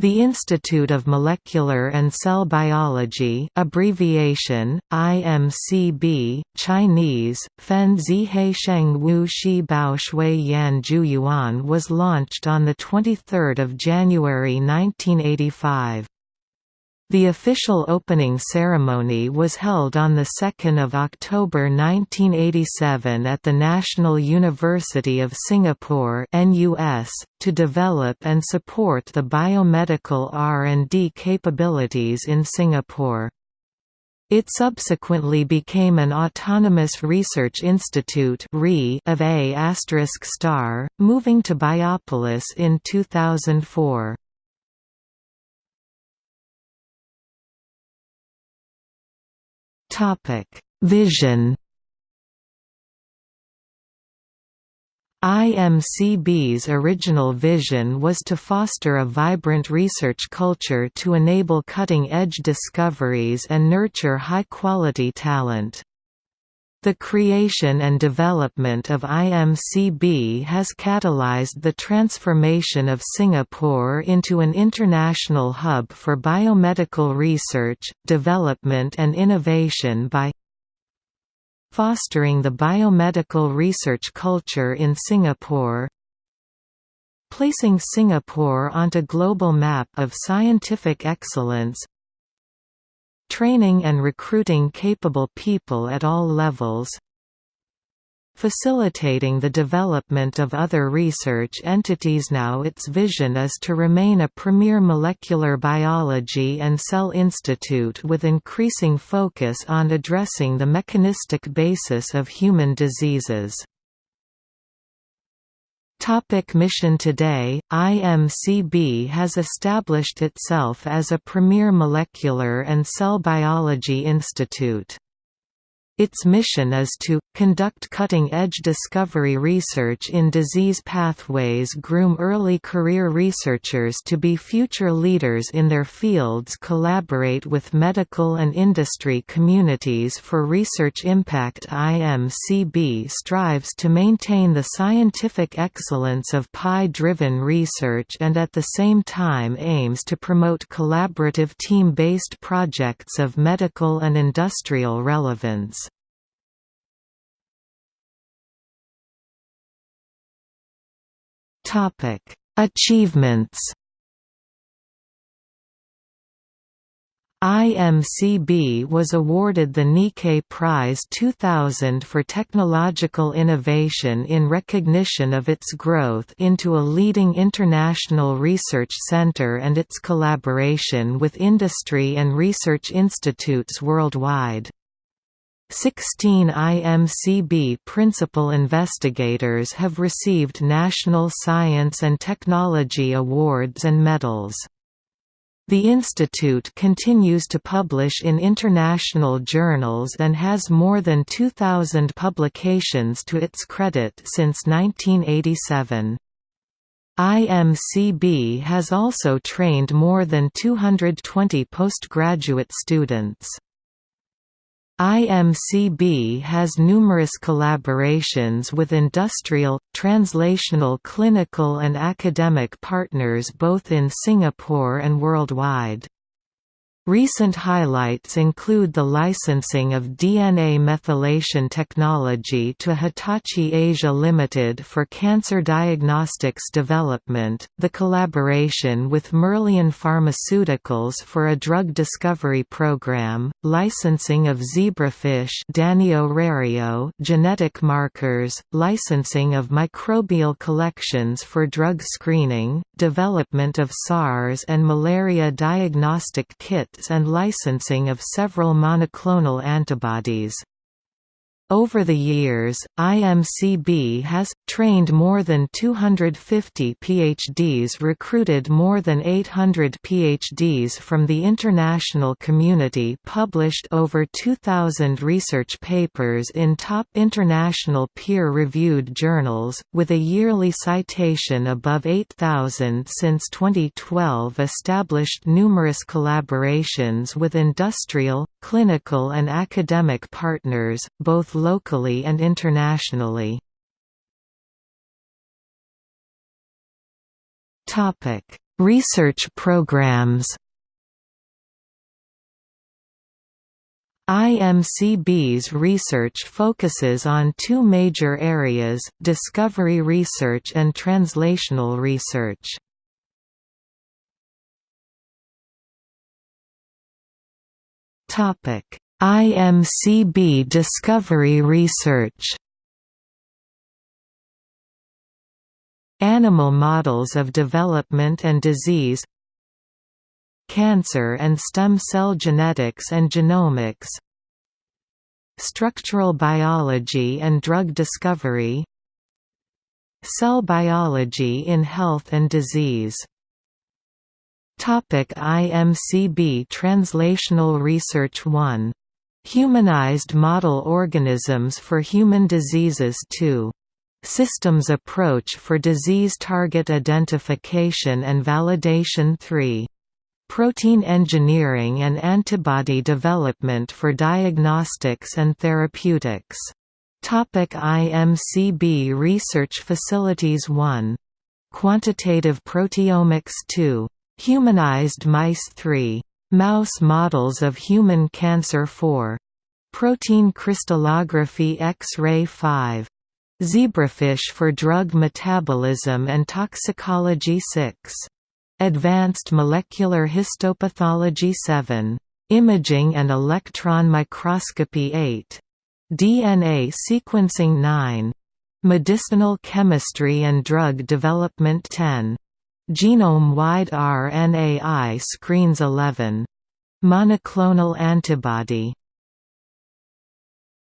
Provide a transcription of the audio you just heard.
The Institute of Molecular and Cell Biology abbreviation, IMCB, Chinese, Fen Zihei Sheng Wu Shi Bao Shui Yan Ju Yuan was launched on 23 January 1985. The official opening ceremony was held on 2 October 1987 at the National University of Singapore to develop and support the biomedical R&D capabilities in Singapore. It subsequently became an autonomous research institute of A** Star, moving to Biopolis in 2004. Topic: Vision. IMCB's original vision was to foster a vibrant research culture to enable cutting-edge discoveries and nurture high-quality talent. The creation and development of IMCB has catalyzed the transformation of Singapore into an international hub for biomedical research, development and innovation by fostering the biomedical research culture in Singapore placing Singapore onto global map of scientific excellence training and recruiting capable people at all levels facilitating the development of other research entities. Now its vision is to remain a premier molecular biology and cell institute with increasing focus on addressing the mechanistic basis of human diseases Topic mission Today, IMCB has established itself as a premier molecular and cell biology institute. Its mission is to conduct cutting-edge discovery research in disease pathways groom early career researchers to be future leaders in their fields collaborate with medical and industry communities for research impact IMCB strives to maintain the scientific excellence of PI-driven research and at the same time aims to promote collaborative team-based projects of medical and industrial relevance. Topic: Achievements. IMCB was awarded the Nikkei Prize 2000 for technological innovation in recognition of its growth into a leading international research center and its collaboration with industry and research institutes worldwide. 16 IMCB principal investigators have received National Science and Technology Awards and medals. The institute continues to publish in international journals and has more than 2,000 publications to its credit since 1987. IMCB has also trained more than 220 postgraduate students. IMCB has numerous collaborations with industrial, translational clinical and academic partners both in Singapore and worldwide. Recent highlights include the licensing of DNA methylation technology to Hitachi Asia Limited for cancer diagnostics development, the collaboration with Merlion Pharmaceuticals for a drug discovery program, licensing of zebrafish genetic markers, licensing of microbial collections for drug screening, development of SARS and malaria diagnostic kits and licensing of several monoclonal antibodies. Over the years, IMCB has, trained more than 250 PhDs recruited more than 800 PhDs from the international community published over 2,000 research papers in top international peer-reviewed journals, with a yearly citation above 8,000 since 2012 established numerous collaborations with industrial, clinical and academic partners, both locally and internationally. Research programs IMCB's research focuses on two major areas, discovery research and translational research. IMCB discovery research Animal models of development and disease Cancer and stem cell genetics and genomics Structural biology and drug discovery Cell biology in health and disease Topic IMCB Translational Research 1. Humanized Model Organisms for Human Diseases 2. Systems Approach for Disease Target Identification and Validation 3. Protein engineering and antibody development for diagnostics and therapeutics. Topic IMCB Research Facilities 1. Quantitative Proteomics 2. Humanized Mice 3. Mouse Models of Human Cancer 4. Protein Crystallography X-ray 5. Zebrafish for Drug Metabolism and Toxicology 6. Advanced Molecular Histopathology 7. Imaging and Electron Microscopy 8. DNA Sequencing 9. Medicinal Chemistry and Drug Development 10. Genome-wide RNAi screens 11. Monoclonal antibody